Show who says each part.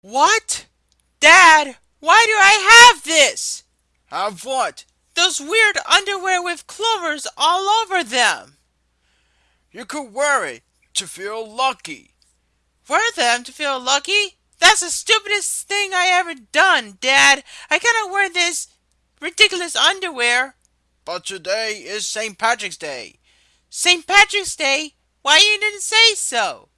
Speaker 1: What? Dad, why do I have this?
Speaker 2: Have what?
Speaker 1: Those weird underwear with clovers all over them.
Speaker 2: You could wear it to feel lucky.
Speaker 1: Wear them to feel lucky? That's the stupidest thing I ever done, Dad. I cannot wear this ridiculous underwear.
Speaker 2: But today is St. Patrick's Day.
Speaker 1: St. Patrick's Day? Why you didn't say so?